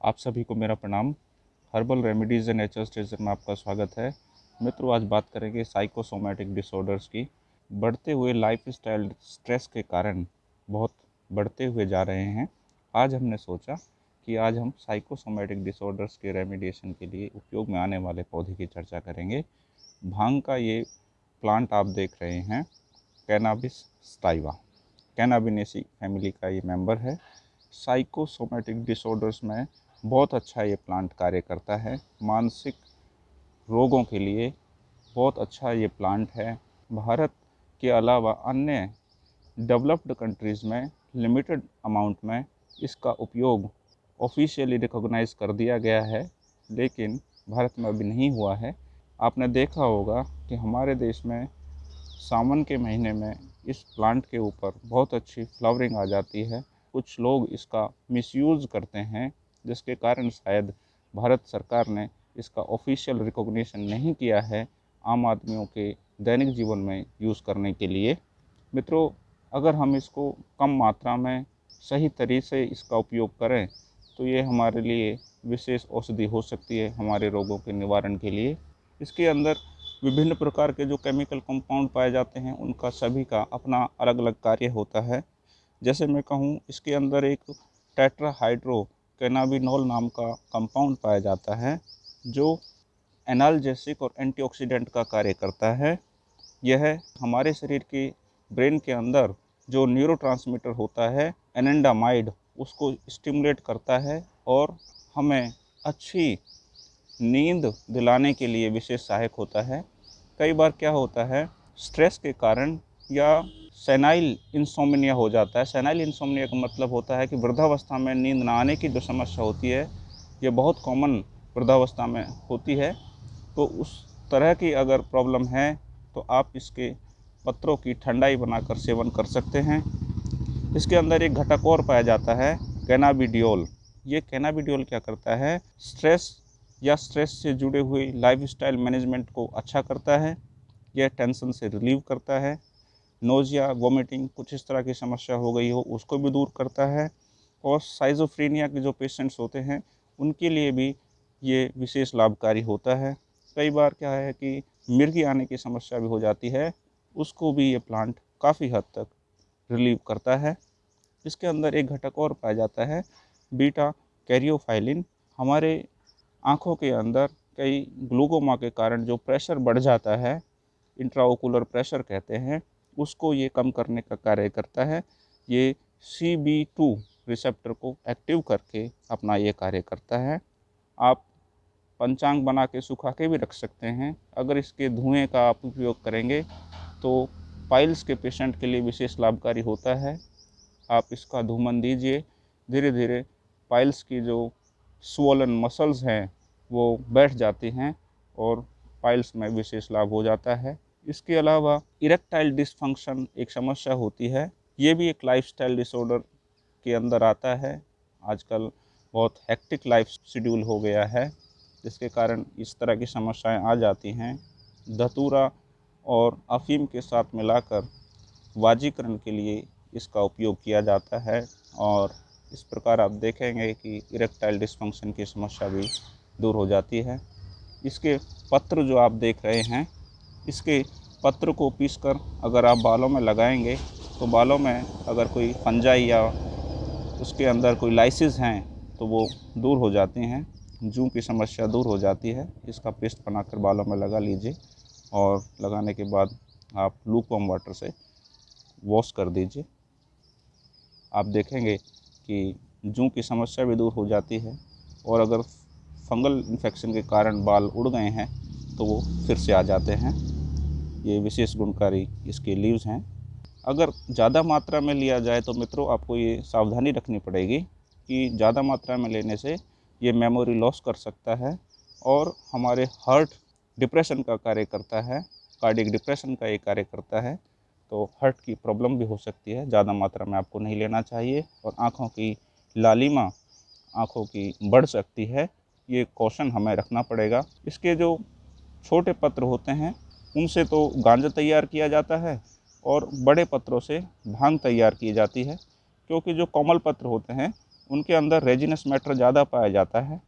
आप सभी को मेरा प्रणाम। Herbal remedies and nature station में आपका स्वागत है। मित्रों, आज बात करेंगे साइकोसोमेटिक डिसऑर्डर्स की। बढ़ते हुए लाइफ स्टाइल स्ट्रेस के कारण बहुत बढ़ते हुए जा रहे हैं। आज हमने सोचा कि आज हम साइकोसोमेटिक डिसऑर्डर्स के रेमेडिएशन के लिए उपयोग में आने वाले पौधे की चर्चा करेंगे। भाँग का ये प्लांट आप देख रहे हैं कैनाबिस स्टाइवा कैनाबिनेसी फैमिली का ये मेंबर है। साइकोसोमेटिक डिसऑर्डर्स में बहुत अच्छा ये प्लांट कार्य करता है। मानसिक रोगों के लिए बहुत अच्छा ये प्लांट है। भारत के अलावा अन्य डेवलप्ड कंट्रीज़ में लिमिटेड अमाउंट में इसका उपयोग ऑफिशियली रिकॉग्नाइज कर दिया गया है, लेकिन भारत में अभी नहीं हुआ है। आपने देखा होगा कि हमारे देश में सावन के महीने में इस प्लांट के ऊपर बहुत अच्छी फ्लावरिंग आ जाती है। कुछ लोग इसका मिसयूज़ करते हैं। जिसके कारण शायद भारत सरकार ने इसका ऑफिशियल रिकॉग्निशन नहीं किया है आम आदमियों के दैनिक जीवन में यूज़ करने के लिए। मित्रों, अगर हम इसको कम मात्रा में सही तरीके से इसका उपयोग करें तो ये हमारे लिए विशेष औषधि हो सकती है हमारे रोगों के निवारण के लिए। इसके अंदर विभिन्न प्रकार के जो केमिकल कंपाउंड पाए जाते हैं, उनका सभी का अपना अलग अलग कार्य होता है। जैसे मैं कहूँ, इसके अंदर एक टेट्राहाइड्रो कैनाबिनोल नाम का कंपाउंड पाया जाता है, जो एनाल्जेसिक और एंटीऑक्सीडेंट का कार्य करता है। यह हमारे शरीर के ब्रेन के अंदर जो न्यूरोट्रांसमीटर होता है एनेंडामाइड उसको स्टिमुलेट करता है और हमें अच्छी नींद दिलाने के लिए विशेष सहायक होता है। कई बार क्या होता है स्ट्रेस के कारण या सेनाइल इंसोमिनिया हो जाता है। सेनाइल इंसोमिनिया का मतलब होता है कि वृद्धावस्था में नींद ना आने की जो समस्या होती है, ये बहुत कॉमन वृद्धावस्था में होती है। तो उस तरह की अगर प्रॉब्लम है तो आप इसके पत्रों की ठंडाई बनाकर सेवन कर सकते हैं। इसके अंदर एक घटक और पाया जाता है कैनाबिडियोल ये कैनाबिडियोल क्या करता है? स्ट्रेस या स्ट्रेस से जुड़े हुए लाइफस्टाइल मैनेजमेंट को अच्छा करता है, यह टेंशन से रिलीव करता है। नोज़िया वोमिटिंग कुछ इस तरह की समस्या हो गई हो, उसको भी दूर करता है। और साइजोफ्रीनिया के जो पेशेंट्स होते हैं, उनके लिए भी ये विशेष लाभकारी होता है। कई बार क्या है कि मिर्गी आने की समस्या भी हो जाती है, उसको भी ये प्लांट काफ़ी हद तक रिलीव करता है। इसके अंदर एक घटक और पाया जाता है बीटा कैरियोफाइलिन हमारे आँखों के अंदर कई ग्लूकोमा के कारण जो प्रेशर बढ़ जाता है इंट्राओकुलर प्रेशर कहते हैं उसको ये कम करने का कार्य करता है। ये सी बी टू रिसेप्टर को एक्टिव करके अपना ये कार्य करता है। आप पंचांग बना के सुखा के भी रख सकते हैं। अगर इसके धुएँ का आप उपयोग करेंगे तो पाइल्स के पेशेंट के लिए विशेष लाभकारी होता है। आप इसका धूमन दीजिए। धीरे धीरे पाइल्स की जो स्वोलन मसल्स हैं, वो बैठ जाती हैं और पाइल्स में विशेष लाभ हो जाता है। इसके अलावा इरेक्टाइल डिसफंक्शन एक समस्या होती है। ये भी एक लाइफस्टाइल डिसऑर्डर के अंदर आता है। आजकल बहुत हेक्टिक लाइफ शेड्यूल हो गया है, जिसके कारण इस तरह की समस्याएँ आ जाती हैं। धतूरा और अफीम के साथ मिलाकर वाजीकरण के लिए इसका उपयोग किया जाता है और इस प्रकार आप देखेंगे कि इरेक्टाइल डिसफंक्शन की समस्या भी दूर हो जाती है। इसके पत्र जो आप देख रहे हैं इसके पत्र को पीसकर अगर आप बालों में लगाएँगे तो बालों में अगर कोई फंजाई या उसके अंदर कोई लाइसिस हैं तो वो दूर हो जाती हैं, जू की समस्या दूर हो जाती है। इसका पेस्ट बनाकर बालों में लगा लीजिए और लगाने के बाद आप लूक वाटर से वॉश कर दीजिए। आप देखेंगे कि जू की समस्या भी दूर हो जाती है और अगर फंगल इन्फेक्शन के कारण बाल उड़ गए हैं तो वो फिर से आ जाते हैं। ये विशेष गुणकारी इसके लीव्स हैं। अगर ज़्यादा मात्रा में लिया जाए तो मित्रों आपको ये सावधानी रखनी पड़ेगी कि ज़्यादा मात्रा में लेने से ये मेमोरी लॉस कर सकता है और हमारे हार्ट डिप्रेशन का कार्य करता है, कार्डिक डिप्रेशन का ये कार्य करता है तो हार्ट की प्रॉब्लम भी हो सकती है। ज़्यादा मात्रा में आपको नहीं लेना चाहिए और आँखों की लालिमा आँखों की बढ़ सकती है। ये कौशन हमें रखना पड़ेगा। इसके जो छोटे पत्र होते हैं उनसे तो गांजा तैयार किया जाता है और बड़े पत्रों से भाँग तैयार की जाती है, क्योंकि जो कोमल पत्र होते हैं, उनके अंदर रेजिनस मैटर ज़्यादा पाया जाता है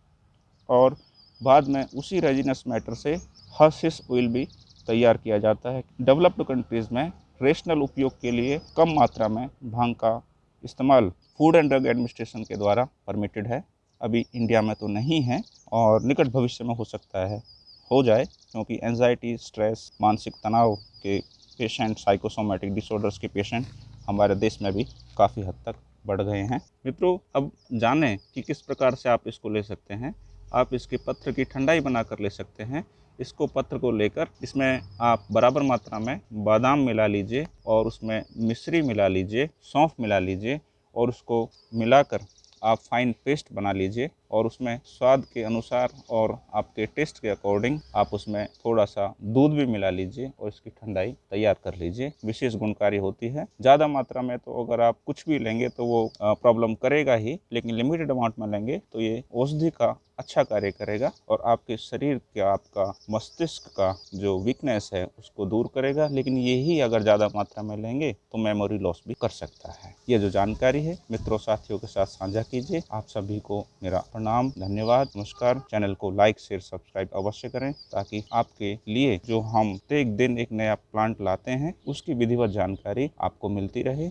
और बाद में उसी रेजिनस मैटर से हर्सिस ऑयल भी तैयार किया जाता है। डेवलप्ड कंट्रीज़ में रेशनल उपयोग के लिए कम मात्रा में भाँग का इस्तेमाल फ़ूड एंड ड्रग एडमिनिस्ट्रेशन के द्वारा परमिटेड है। अभी इंडिया में तो नहीं है और निकट भविष्य में हो सकता है। हो जाए, क्योंकि एनजाइटी स्ट्रेस मानसिक तनाव के पेशेंट साइकोसोमेटिक डिसऑर्डर्स के पेशेंट हमारे देश में भी काफ़ी हद तक बढ़ गए हैं। मित्रों, अब जानें कि किस प्रकार से आप इसको ले सकते हैं। आप इसके पत्र की ठंडाई बना कर ले सकते हैं। इसको पत्र को लेकर इसमें आप बराबर मात्रा में बादाम मिला लीजिए और उसमें मिश्री मिला लीजिए, सौंफ मिला लीजिए और उसको मिलाकर आप फाइन पेस्ट बना लीजिए। और उसमें स्वाद के अनुसार और आपके टेस्ट के अकॉर्डिंग आप उसमें थोड़ा सा दूध भी मिला लीजिए और इसकी ठंडाई तैयार कर लीजिए। विशेष गुणकारी होती है। ज़्यादा मात्रा में तो अगर आप कुछ भी लेंगे तो वो प्रॉब्लम करेगा ही, लेकिन लिमिटेड अमाउंट में लेंगे तो ये औषधि का अच्छा कार्य करेगा और आपके शरीर के, आपका मस्तिष्क का जो वीकनेस है उसको दूर करेगा। लेकिन यही अगर ज़्यादा मात्रा में लेंगे तो मेमोरी लॉस भी कर सकता है। ये जो जानकारी है, मित्रों, साथियों के साथ साझा कीजिए। आप सभी को मेरा प्रणाम, धन्यवाद। नमस्कार। चैनल को लाइक, शेयर, सब्सक्राइब अवश्य करें ताकि आपके लिए जो हम प्रत्येक दिन एक नया प्लांट लाते हैं, उसकी विधिवत जानकारी आपको मिलती रहे।